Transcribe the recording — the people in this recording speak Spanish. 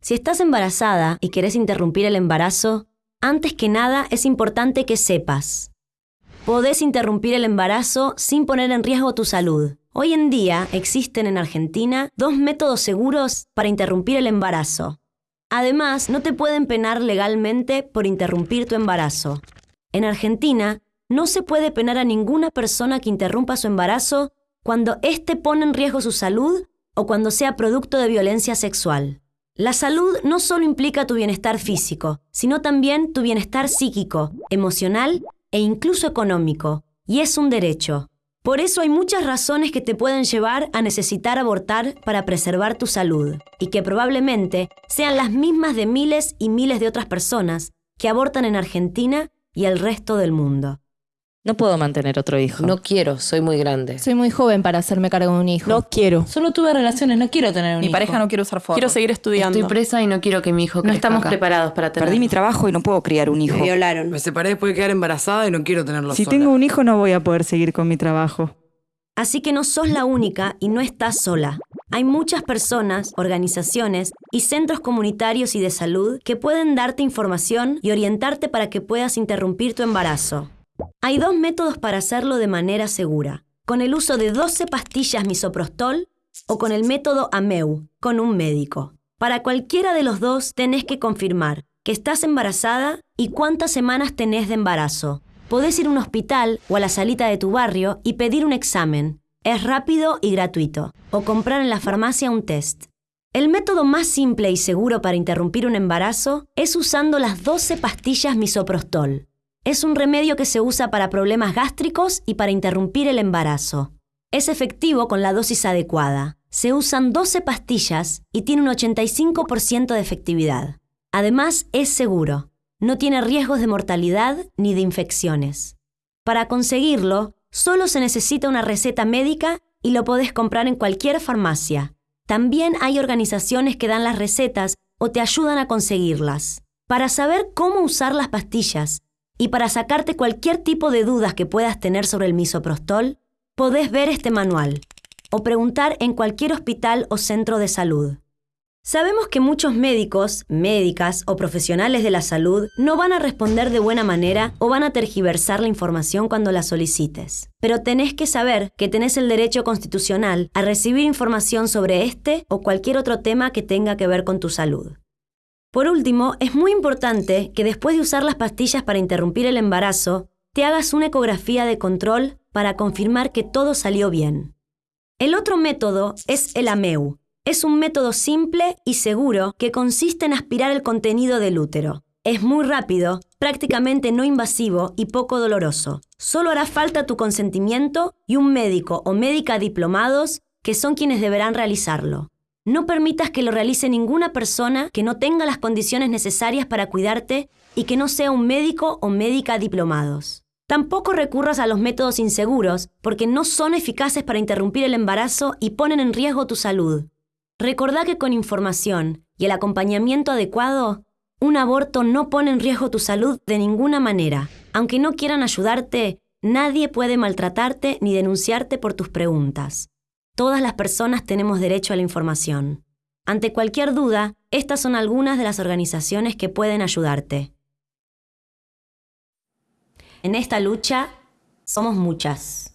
Si estás embarazada y querés interrumpir el embarazo, antes que nada es importante que sepas. Podés interrumpir el embarazo sin poner en riesgo tu salud. Hoy en día existen en Argentina dos métodos seguros para interrumpir el embarazo. Además, no te pueden penar legalmente por interrumpir tu embarazo. En Argentina, no se puede penar a ninguna persona que interrumpa su embarazo cuando éste pone en riesgo su salud o cuando sea producto de violencia sexual. La salud no solo implica tu bienestar físico, sino también tu bienestar psíquico, emocional e incluso económico, y es un derecho. Por eso hay muchas razones que te pueden llevar a necesitar abortar para preservar tu salud, y que probablemente sean las mismas de miles y miles de otras personas que abortan en Argentina y el resto del mundo. No puedo mantener otro hijo. No quiero, soy muy grande. Soy muy joven para hacerme cargo de un hijo. No quiero. Solo tuve relaciones, no quiero tener un Mi hijo. pareja no quiere usar fotos. Quiero seguir estudiando. Estoy presa y no quiero que mi hijo No estamos acá. preparados para tener. Perdí mi trabajo y no puedo criar un hijo. Me violaron. Me separé después de quedar embarazada y no quiero tenerlo Si sola. tengo un hijo no voy a poder seguir con mi trabajo. Así que no sos la única y no estás sola. Hay muchas personas, organizaciones y centros comunitarios y de salud que pueden darte información y orientarte para que puedas interrumpir tu embarazo. Hay dos métodos para hacerlo de manera segura, con el uso de 12 pastillas misoprostol o con el método AMEU, con un médico. Para cualquiera de los dos tenés que confirmar que estás embarazada y cuántas semanas tenés de embarazo. Podés ir a un hospital o a la salita de tu barrio y pedir un examen. Es rápido y gratuito. O comprar en la farmacia un test. El método más simple y seguro para interrumpir un embarazo es usando las 12 pastillas misoprostol. Es un remedio que se usa para problemas gástricos y para interrumpir el embarazo. Es efectivo con la dosis adecuada. Se usan 12 pastillas y tiene un 85% de efectividad. Además, es seguro. No tiene riesgos de mortalidad ni de infecciones. Para conseguirlo, solo se necesita una receta médica y lo podés comprar en cualquier farmacia. También hay organizaciones que dan las recetas o te ayudan a conseguirlas. Para saber cómo usar las pastillas y para sacarte cualquier tipo de dudas que puedas tener sobre el misoprostol, podés ver este manual o preguntar en cualquier hospital o centro de salud. Sabemos que muchos médicos, médicas o profesionales de la salud no van a responder de buena manera o van a tergiversar la información cuando la solicites. Pero tenés que saber que tenés el derecho constitucional a recibir información sobre este o cualquier otro tema que tenga que ver con tu salud. Por último, es muy importante que después de usar las pastillas para interrumpir el embarazo, te hagas una ecografía de control para confirmar que todo salió bien. El otro método es el AMEU. Es un método simple y seguro que consiste en aspirar el contenido del útero. Es muy rápido, prácticamente no invasivo y poco doloroso. Solo hará falta tu consentimiento y un médico o médica diplomados que son quienes deberán realizarlo. No permitas que lo realice ninguna persona que no tenga las condiciones necesarias para cuidarte y que no sea un médico o médica diplomados. Tampoco recurras a los métodos inseguros porque no son eficaces para interrumpir el embarazo y ponen en riesgo tu salud. Recordá que con información y el acompañamiento adecuado, un aborto no pone en riesgo tu salud de ninguna manera. Aunque no quieran ayudarte, nadie puede maltratarte ni denunciarte por tus preguntas. Todas las personas tenemos derecho a la información. Ante cualquier duda, estas son algunas de las organizaciones que pueden ayudarte. En esta lucha somos muchas.